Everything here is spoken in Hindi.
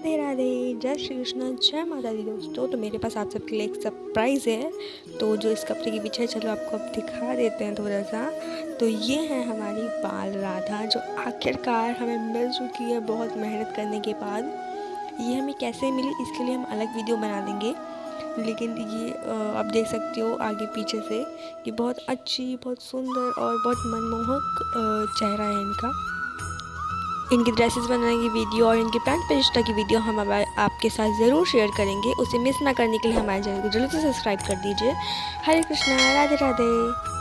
राधे राधे, जय श्री कृष्ण, जय माता दी दोस्तों। तो मेरे पास आप सबके लिए एक सरप्राइज़ है। तो जो इस कपड़े के पीछे चलो आपको अब दिखा देते हैं थोड़ा सा तो ये है हमारी बाल राधा, जो आखिरकार हमें मिल चुकी है बहुत मेहनत करने के बाद। ये हमें कैसे मिली, इसके लिए हम अलग वीडियो बना देंगे। लेकिन ये आप देख सकते हो आगे पीछे से कि बहुत अच्छी, बहुत सुंदर और बहुत मनमोहक चेहरा है इनका। इनकी ड्रेसेस बनाने की वीडियो और इनके पैंट परिश्ता की वीडियो हम आपके साथ ज़रूर शेयर करेंगे। उसे मिस ना करने के लिए हमारे चैनल को जल्दी से सब्सक्राइब कर दीजिए। हरे कृष्णा, राधे राधे।